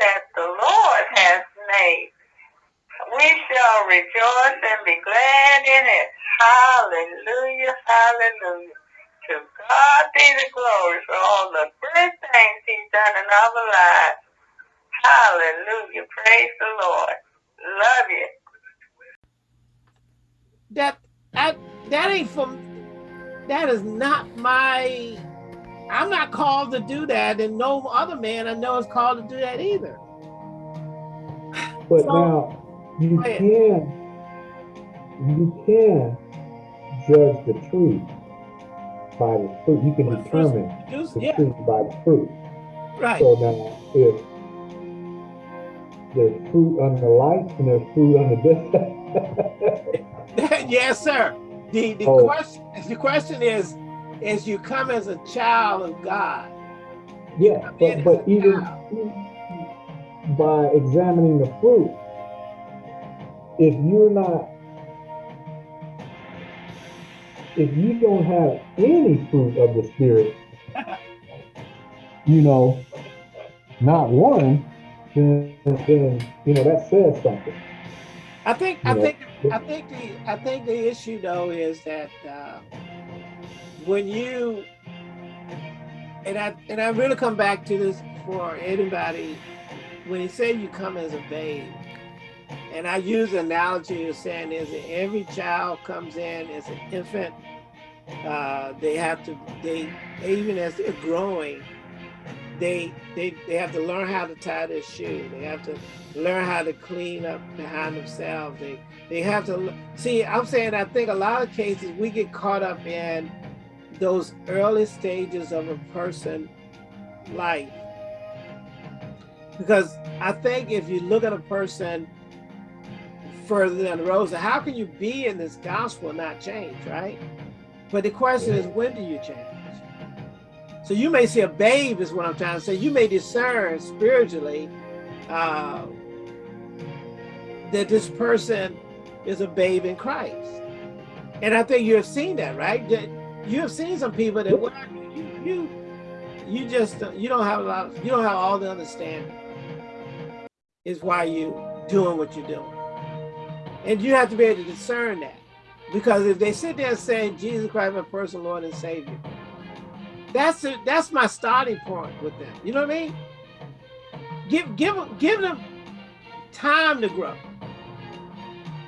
that the Lord has made. We shall rejoice and be glad in it. Hallelujah, hallelujah. To God be the glory for all the good things he's done in our lives. Hallelujah. Praise the Lord. Love you. That I, that ain't from that is not my I'm not called to do that, and no other man I know is called to do that either. But so, now you can you can judge the tree by the fruit. You can determine the yeah. tree by the fruit. Right. So now if there's fruit on the light and there's fruit on the death. yes, sir. The the oh. question the question is is you come as a child of God. Yeah, but, but even, by examining the fruit, if you're not, if you don't have any fruit of the Spirit, you know, not one, then, then you know that says something. I think you I know? think I think the I think the issue though is that uh, when you and I and I really come back to this for anybody when you say you come as a babe, and I use the analogy of saying is that every child comes in as an infant. Uh, they have to they even as they're growing, they they they have to learn how to tie their shoe. They have to learn how to clean up behind themselves. They they have to see. I'm saying I think a lot of cases we get caught up in those early stages of a person life. Because I think if you look at a person further road, so how can you be in this gospel and not change, right? But the question is, when do you change? So you may see a babe is what I'm trying to say. You may discern spiritually uh, that this person is a babe in Christ. And I think you have seen that, right? You have seen some people that well, you, you you just uh, you don't have a lot you don't have all the understanding is why you doing what you're doing. And you have to be able to discern that. Because if they sit there and say jesus christ my personal lord and savior that's it that's my starting point with them. You know what i mean? Give give give them time to grow.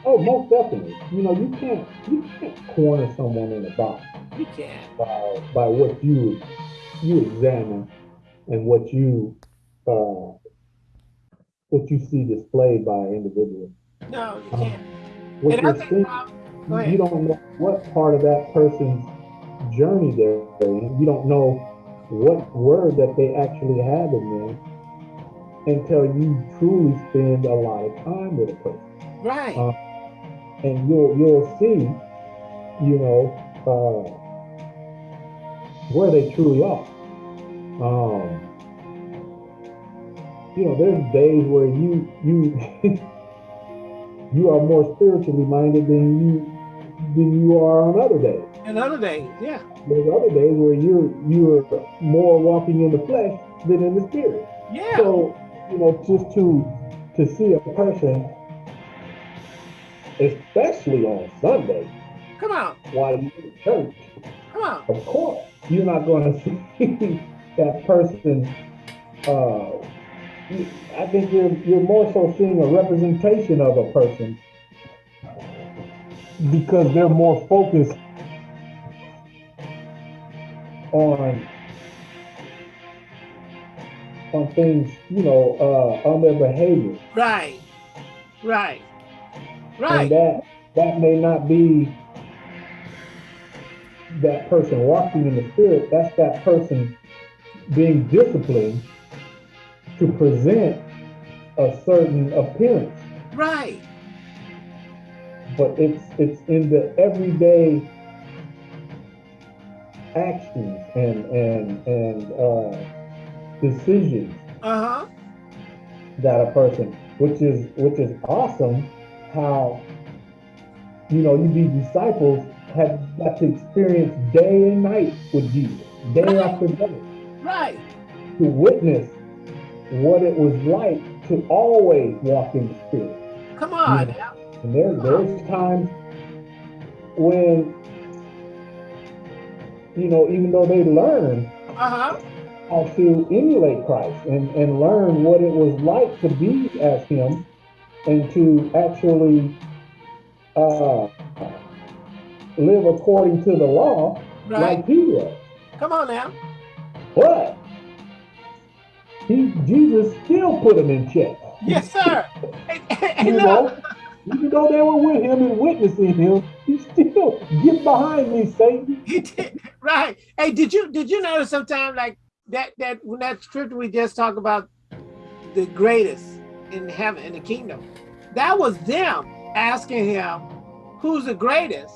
Oh most definitely. You know you can't you can't corner someone in a box you can. By, by what you you examine and what you uh, what you see displayed by an individual. No, you can't. Um, what you're seeing, you don't know what part of that person's journey they're in. You don't know what word that they actually have in them until you truly spend a lot of time with a person. Right. Uh, and you'll you'll see, you know, uh, where they truly are. Um, you know, there's days where you you you are more spiritually minded than you than you are on other days. And other days, yeah. There's other days where you're you're more walking in the flesh than in the spirit. Yeah. So, you know, just to to see a person, especially on Sunday, come on, while you're in church, come on, of course, you're not going to see that person. Uh, I think you're you're more so seeing a representation of a person because they're more focused on on things, you know, uh, on their behavior. Right, right, right. And that that may not be that person walking in the spirit, that's that person being disciplined to present a certain appearance. Right. But it's it's in the everyday actions and and and uh, decisions uh-huh. that a person, which is which is awesome, how you know you be disciples have got to experience day and night with Jesus, day right. after day. Right. To witness what it was like to always walk in the spirit. Come on. Yeah. And there, there's times when, you know, even though they learn uh-huh. how to emulate Christ and, and learn what it was like to be as him and to actually uh, live according to the law right. like he was. Come on now. But he, Jesus still put him in check. Yes, sir. you know, even though they were with him and witnessing him, he still get behind me, Satan. He did right. Hey, did you did you notice sometime like that that when that scripture we just talked about the greatest in heaven in the kingdom, that was them asking him who's the greatest.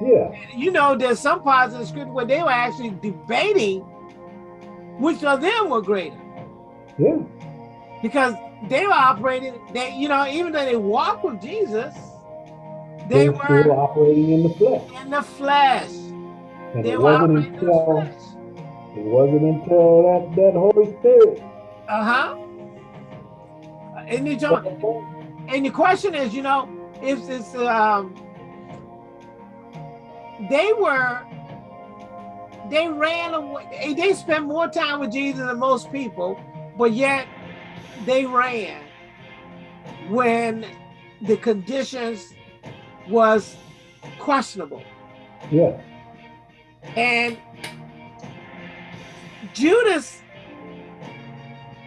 Yeah. You know, there's some parts of the scripture where they were actually debating which of them were greater. Yeah. Because they were operating, they, you know, even though they walked with Jesus, they, they were still operating in the flesh. In the flesh. And they it were wasn't operating until in the flesh. it wasn't until that, that Holy Spirit. Uh-huh. And the, and the question is, you know, if it's um they were they ran away they spent more time with jesus than most people but yet they ran when the conditions was questionable. Yeah. And judas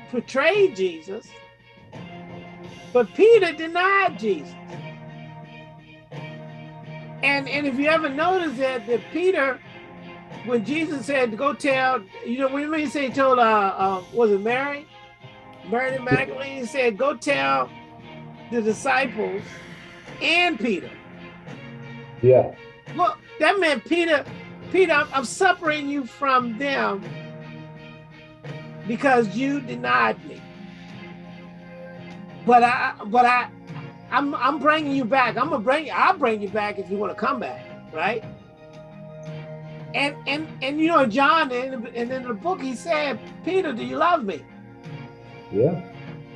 portrayed jesus but peter denied jesus and and if you ever notice that that Peter, when Jesus said go tell, you know, when he said he told uh, uh was it Mary? Mary Magdalene he said, go tell the disciples and Peter. Yeah. Well, that meant Peter, Peter, I'm, I'm separating you from them because you denied me. But I, but I, I'm I'm bringing you back. I'm gonna bring you. I'll bring you back if you want to come back, right? And and and you know John and and in the book he said, Peter, do you love me? Yeah.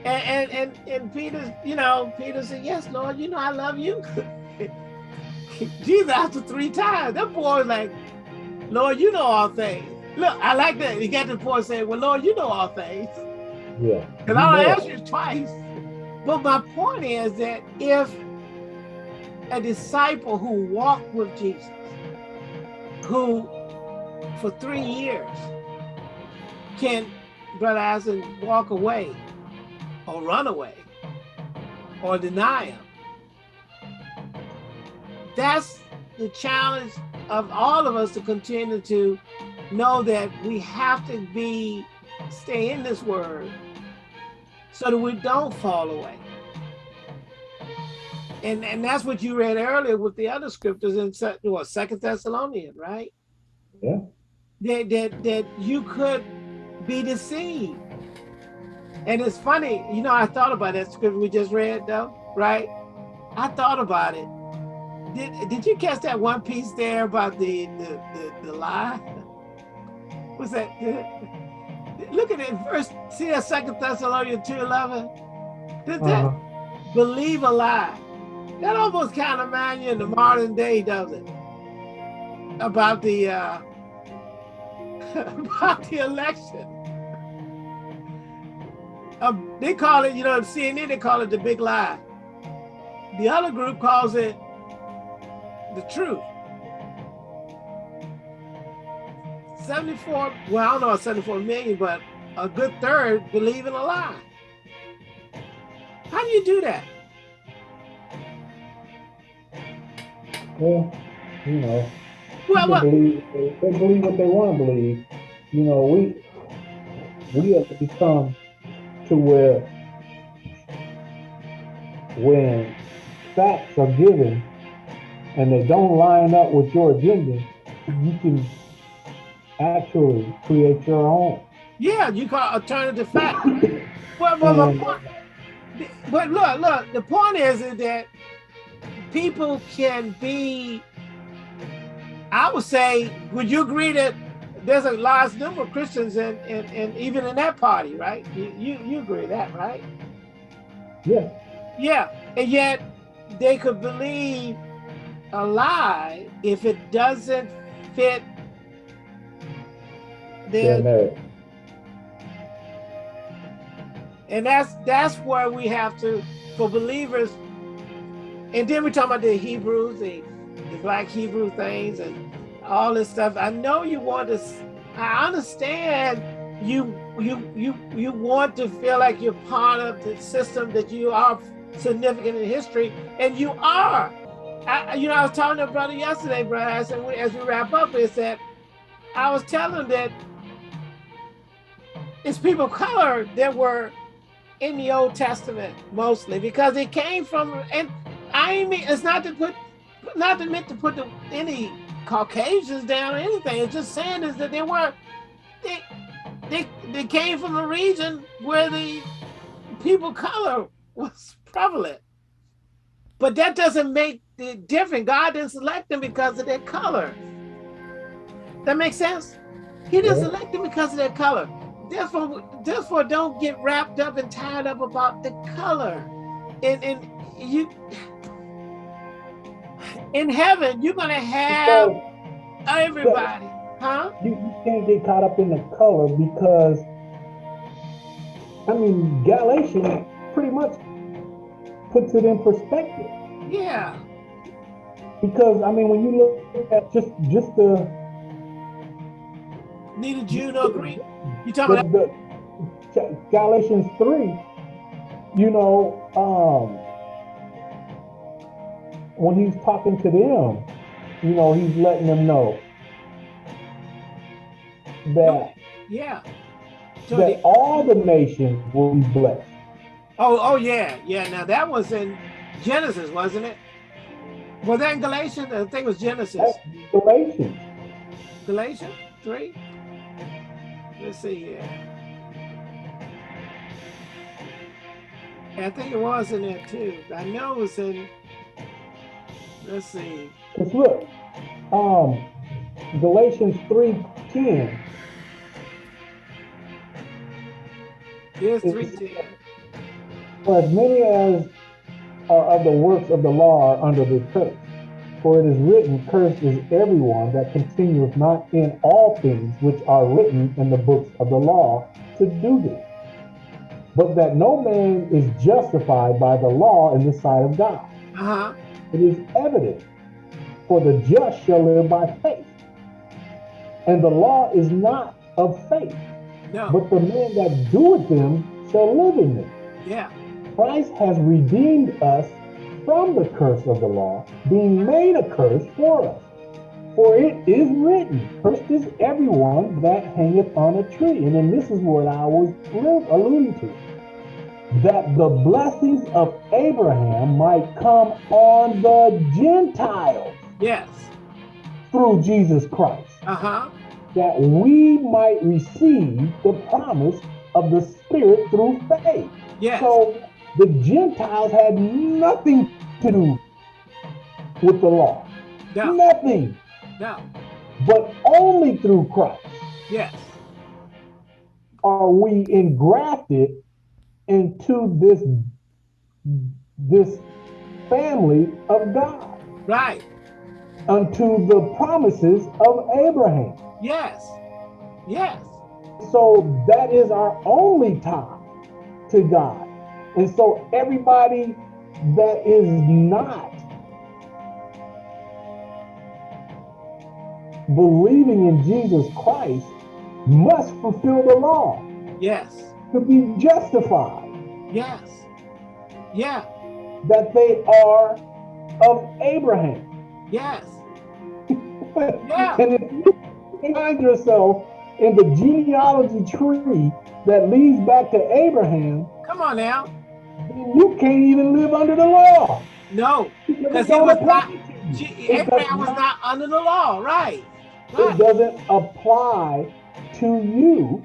And and and, and Peter, you know, Peter said, Yes, Lord. You know I love you. Jesus after three times, that boy was like, Lord, you know all things. Look, I like that. He got the point saying, Well, Lord, you know all things. Yeah. Because I asked you twice. But my point is that if a disciple who walked with Jesus, who for three years can, Brother Asen, walk away or run away or deny him, that's the challenge of all of us to continue to know that we have to be, stay in this word so that we don't fall away. And and that's what you read earlier with the other scriptures in what Second Thessalonians, right? Yeah. That that that you could be deceived. And it's funny, you know, I thought about that scripture we just read though, right? I thought about it. Did did you catch that one piece there about the the the, the lie? What's that? Look at it first. See that Second Thessalonians 2:11? Did that uh -huh. believe a lie? That almost kind of reminds you in the modern day, does it? About the uh, about the election. Um, they call it, you know, CNN, they call it the big lie. The other group calls it the truth. 74, well, I don't know about 74 million, but a good third believe in a lie. How do you do that? Well, you know, well, well, believe, they, they believe what they want to believe. You know, we we have to become to where when facts are given and they don't line up with your agenda, you can actually create your own. Yeah, you call alternative fact. but, but, point, but look, look, the point is, is that people can be, I would say, would you agree that there's a large number of Christians and and and even in that party, right? You you, you agree with that, right? Yeah. Yeah, and yet they could believe a lie if it doesn't fit They're and that's that's where we have to for believers and then we talk about the hebrews the, the black hebrew things and all this stuff. I know you want to I understand you you you you want to feel like you're part of the system that you are significant in history and you are. I, you know i was talking to a brother yesterday brother i said as we wrap up is that i was telling him that it's people of color that were in the Old Testament mostly because it came from and I mean it's not to put not to meant to put the, any Caucasians down or anything. It's just saying is that they were they they they came from a region where the people of color was prevalent. But that doesn't make it different. God didn't select them because of their color. That makes sense? He didn't select them because of their color. Therefore, therefore, don't get wrapped up and tied up about the color. And and you in heaven, you're gonna have So everybody, huh? you, you can't get caught up in the color because I mean Galatians pretty much puts it in perspective. Yeah, Because I mean when you look at just just the neither Jew nor Greek. You talking about the Galatians 3, you know, um, when he's talking to them, you know, he's letting them know that, yeah. So that the, all the nations will be blessed. oh, oh yeah, yeah. Now that was in Genesis, wasn't it? Was that in Galatians? I think it was Genesis. That's Galatians. Galatians three. Let's see here. I think it was in there too. I know it was in. Let's see. Because look, um, Galatians 3.10, Here's It's- three ten. For as many as are of the works of the law are under the curse. For it is written, Cursed is everyone that continueth not in all things which are written in the books of the law to do them. But that no man is justified by the law in the sight of God. Uh huh. It is evident, for the just shall live by faith. And the law is not of faith, No. but the man that doeth them shall live in them. yeah. Christ has redeemed us from the curse of the law, being made a curse for us. For it is written, Cursed is everyone that hangeth on a tree. And then this is what I was alluding to. That the blessings of Abraham might come on the Gentiles Yes. through Jesus Christ, Uh huh. that we might receive the promise of the Spirit through faith. Yes. So the Gentiles had nothing to do with the law. no. Nothing. No. But only through Christ Yes. are we engrafted into this this family of God Right. unto the promises of Abraham. Yes. Yes. So that is our only tie to God. And so everybody that is not believing in Jesus Christ must fulfill the law Yes. to be justified Yes. Yeah. that they are of Abraham. Yes. Yeah. And if you find yourself in the genealogy tree that leads back to Abraham, Come on now. You can't even live under the law. No. Because it was not. Abraham was not- under the law. Right. It doesn't apply to you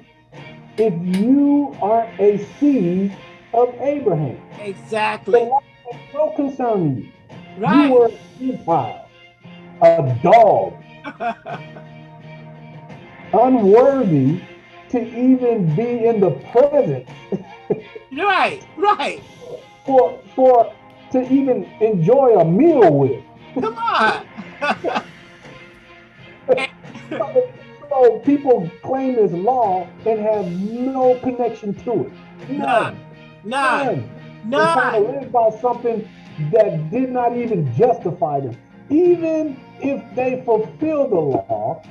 if you aren't a seed of Abraham. The Exactly. law has no concern with you. You were a Gentile, a dog. unworthy to even be in the presence. Right, right. For for to even enjoy a meal with. Come on. so people claim this law and have no connection to it. None. None. None. None. They're trying to live by something that did not even justify them. Even if they fulfill the law,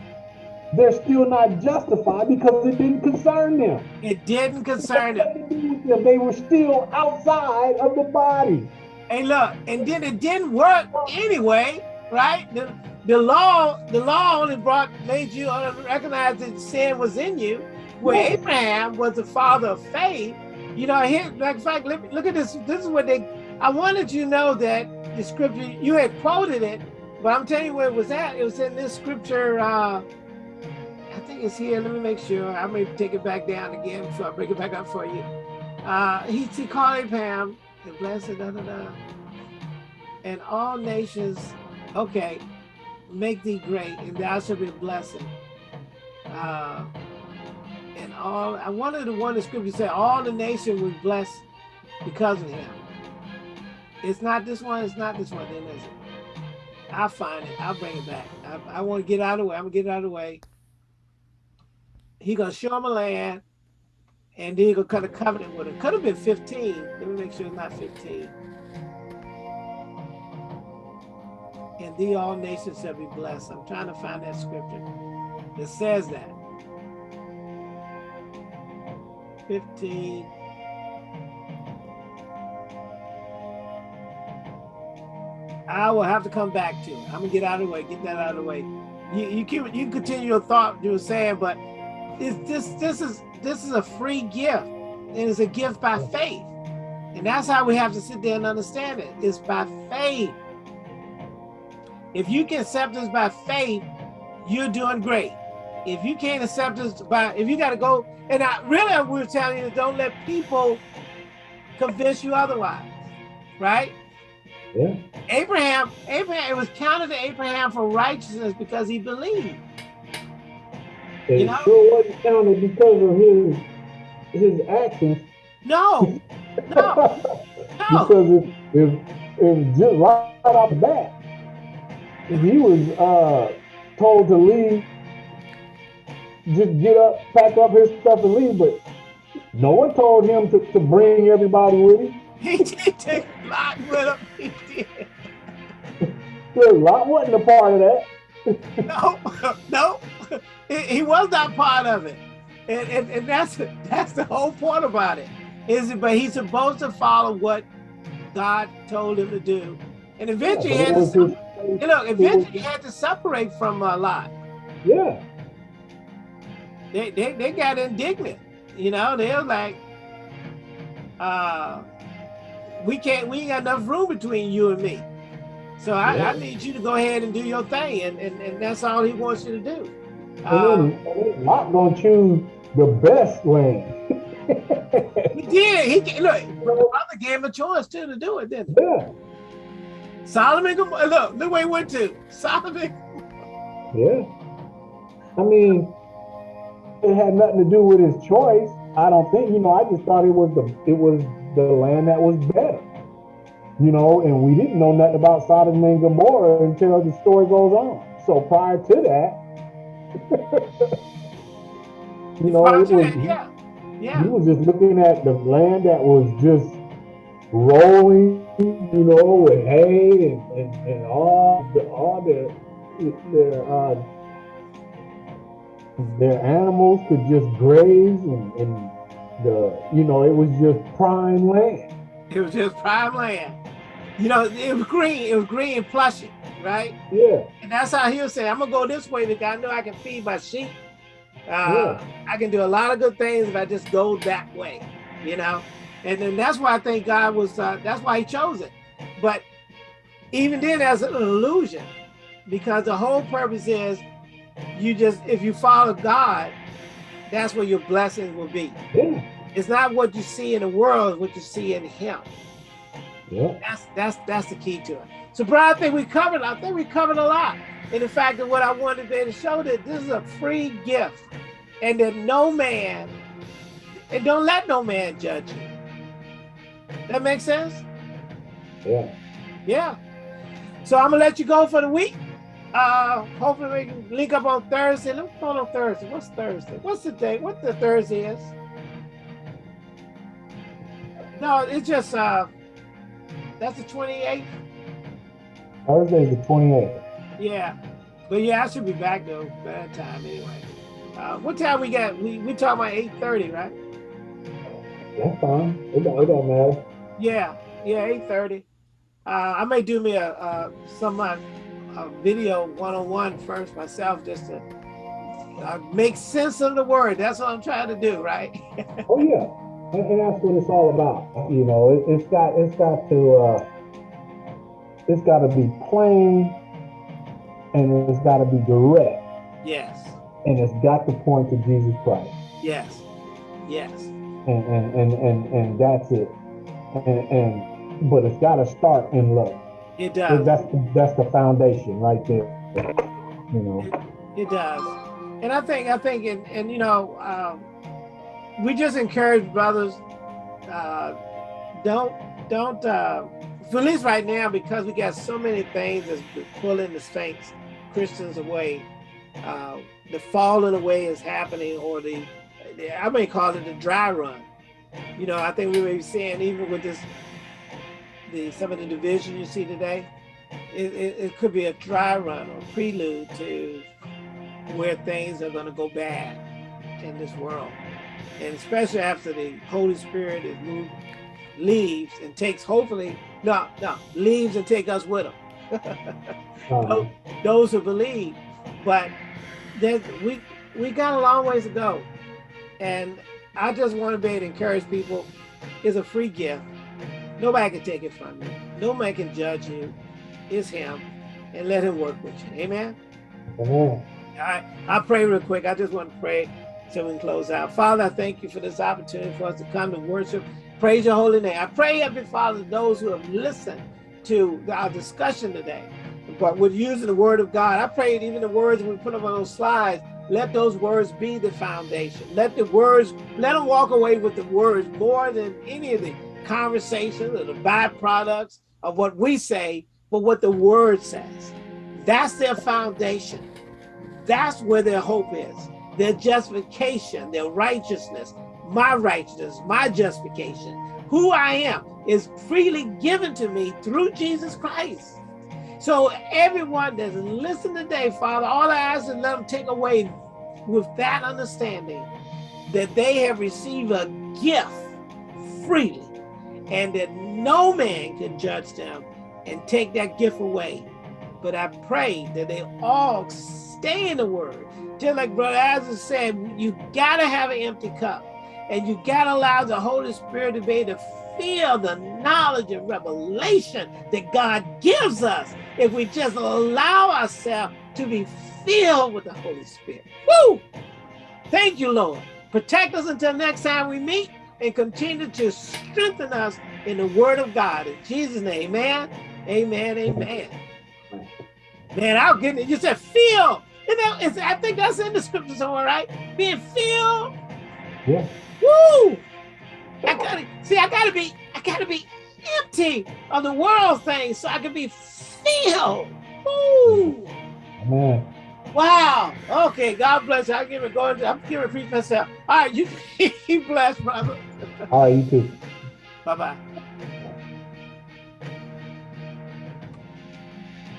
they're still not justified because it didn't concern them. It didn't concern them. They were still outside of the body. Hey, look, and then it didn't work anyway, right? The, the law, the law only brought made you recognize that sin was in you. Where Abraham was the father of faith, you know, here, like, in fact, look, look at this. This is what they. I wanted you to know that the scripture you had quoted it, but I'm telling you where it was at. It was in this scripture. Uh, I think it's here. Let me make sure. I may take it back down again before I bring it back up for you. Uh, he, he called Abraham and blessed, da, da, da. and all nations, okay, make thee great, and thou shalt be a blessing. Uh, and all, I wanted the one the scripture said, all the nation was blessed because of him. It's not this one, it's not this one, then is it? I'll find it, I'll bring it back. I, I want to get out of the way, I'm gonna get out of the way he gonna show him a land, and then he gonna cut a covenant with him. Could have been 15. Let me make sure it's not 15. And the all nations shall be blessed. I'm trying to find that scripture that says that. 15. I will have to come back to it. I'm gonna get out of the way, get that out of the way. You you keep you continue your thought you were saying, but is this this is this is a free gift. And it's a gift by faith. And that's how we have to sit there and understand it. It's by faith. If you can accept this by faith you're doing great. If you can't accept this by if you got to go and I really we are telling you don't let people convince you otherwise right? Yeah. Abraham Abraham it was counted to Abraham for righteousness because he believed you know? sure wasn't counted because of his his actions. No, no, no. because if, if if just right off the bat, if he was uh, told to leave, just get up, pack up his stuff and leave, but no one told him to, to bring everybody with him. He did take Lot with him. He did. Lot wasn't a part of that. no, no he was not part of it. And, and, and that's that's the whole point about it. Is it but he's supposed to follow what God told him to do. And eventually yeah, he had to you know, eventually he had to separate from a Lot. Yeah. They, they they got indignant. You know, they were like, uh, we can't we ain't got enough room between you and me. So I, yeah. I need you to go ahead and do your thing, and, and, and that's all he wants you to do. Um, and then Lot gonna choose the best land. he did. He look. Brother gave him a choice too to do it, didn't he? Yeah. Solomon, look, look where he went to. Solomon. Yeah. I mean, it had nothing to do with his choice. I don't think. You know, I just thought it was the it was the land that was better. You know, and we didn't know nothing about Sodom and Gomorrah until the story goes on. So prior to that, you know, it was, yeah. Yeah. He was just looking at the land that was just rolling, you know, with hay and, and, and all the all the their uh, their animals could just graze and, and the you know it was just prime land. It was just prime land. You know, it was green. It was green and plushy right? Yeah. And that's how he'll say, I'm gonna go this way because I know I can feed my sheep. Uh, yeah. I can do a lot of good things if I just go that way, you know? And then that's why I think God was, uh, that's why he chose it. But even then, as an illusion, because the whole purpose is you just, if you follow God, that's where your blessings will be. Yeah. It's not what you see in the world, what you see in him. Yeah. That's that's that's the key to it. So, Brian, I think we covered. I think we covered a lot. And the fact that what I wanted to show that this is a free gift and that no man, and don't let no man judge you. That makes sense? Yeah. Yeah. So I'm gonna let you go for the week. Uh, hopefully we can link up on Thursday. Let's go on Thursday. What's Thursday? What's the day? What the Thursday is? No, it's just uh, that's the 28th. Thursday the 28th. Yeah, but yeah, I should be back though by that time anyway. Uh, what time we got? We we talking about 8:30, right? That's fine. It don't, it don't matter. Yeah, yeah, 8:30. Uh, I may do me a, a some uh, a video one-on-one first myself just to uh, make sense of the word. That's what I'm trying to do, right? oh yeah, and, and, that's what it's all about. You know, it, has got it's got to uh, it's got to be plain, and it's got to be direct. Yes. And it's got to point to Jesus Christ. Yes. Yes. And and and and, and that's it. And, and but it's got to start in love. It does. That's the, that's the foundation right there. You know. It, it does, and I think I think and and you know um, we just encourage brothers. Uh, don't don't uh, for at least right now because we got so many things that's pulling the saints Christians away. Uh, the falling away is happening, or the, the I may call it the dry run. You know, I think we may be seeing even with this the some of the division you see today, it, it, it could be a dry run or prelude to where things are going to go bad in this world. And especially after the Holy Spirit is moved, leaves and takes, hopefully, no, no, leaves and take us with him. Uh-huh. those, those who believe. But we, we got a long ways to go. And I just want to be able to encourage people, it's a free gift. Nobody can take it from you. No man can judge you. It's him. And let him work with you. Amen? Amen. I, I pray real quick. I just want to pray so we can close out. Father, I thank you for this opportunity for us to come and worship. Praise your holy name. I pray, Heavenly Father, those who have listened to our discussion today, but with using the word of God, I pray even the words we put up on those slides, let those words be the foundation. Let the words, let them walk away with the words more than any of the conversations or the byproducts of what we say, but what the word says. That's their foundation. That's where their hope is. Their justification, their righteousness, my righteousness, my justification, who I am is freely given to me through Jesus Christ. So everyone that's listening today, Father, all I ask is let them take away with that understanding that they have received a gift freely and that no man can judge them and take that gift away. But I pray that they all stay in the word. Just like Brother Azza said, you gotta have an empty cup and you gotta allow the Holy Spirit to be able to feel the knowledge and revelation that God gives us if we just allow ourselves to be filled with the Holy Spirit. Woo! Thank you, Lord. Protect us until next time we meet and continue to strengthen us in the word of God. In Jesus' name, amen, amen, amen. Man, I'll get it. You said feel. You know, I think that's in the scripture somewhere, right? Being filled. Yeah. Woo! I gotta see, I gotta be, I gotta be empty of the world things so I can be filled. Woo! Amen. Wow. Okay. God bless you. I give it going. To, I'm giving it preach myself. All right. You you blessed, brother. All right. You too. Bye bye.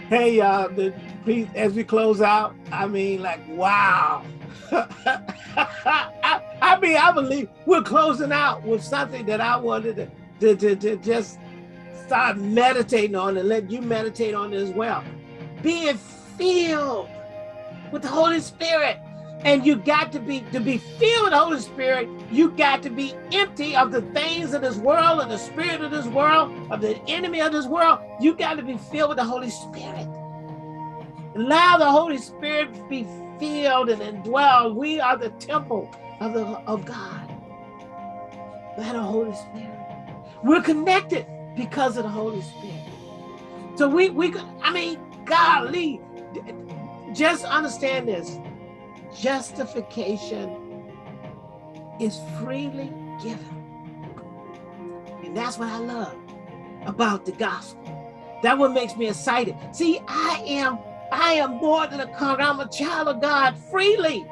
Hey, uh, the please as we close out. I mean, like, wow. I, mean, I believe we're closing out with something that I wanted to, to, to, to just start meditating on and let you meditate on as well. Being filled with the Holy Spirit. And you got to be, to be filled with the Holy Spirit, you got to be empty of the things of this world, of the spirit of this world, of the enemy of this world. You got to be filled with the Holy Spirit. Allow the Holy Spirit to be filled and indwelled. We are the temple of, the, of God. By the Holy Spirit. We're connected because of the Holy Spirit. So we, we I mean, golly, just understand this. Justification is freely given. And that's what I love about the gospel. That what makes me excited. See, I am, I am more than a conqueror. I'm a child of God freely.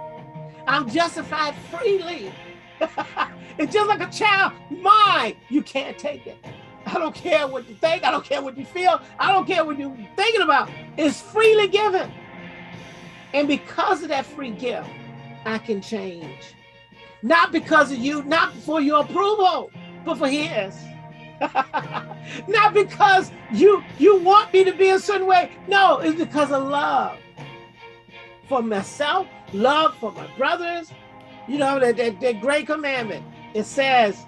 I'm justified freely. it's just like a child. Mine, you can't take it. I don't care what you think. I don't care what you feel. I don't care what you're thinking about. It's freely given. And because of that free gift, I can change. Not because of you, not for your approval, but for his. not because you you want me to be a certain way. No, it's because of love for myself, love for my brothers. You know, that, that, great commandment. It says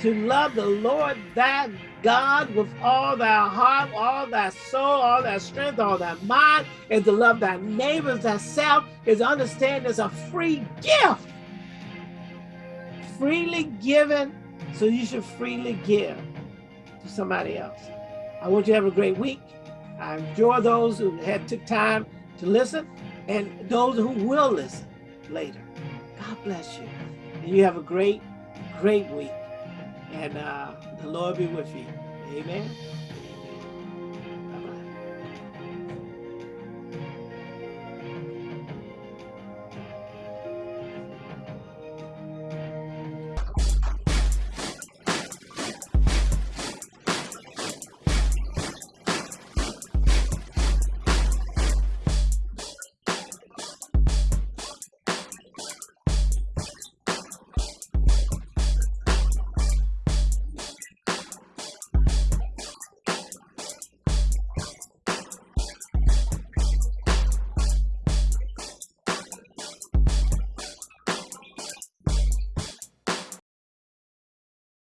to love the Lord thy God with all thy heart, all thy soul, all thy strength, all thy mind, and to love thy neighbors thyself is understand is a free gift. Freely given, so you should freely give to somebody else. I want you to have a great week. I enjoy those who had took time to listen and those who will listen later. God bless you. And you have a great, great week and uh, the Lord be with you. Amen.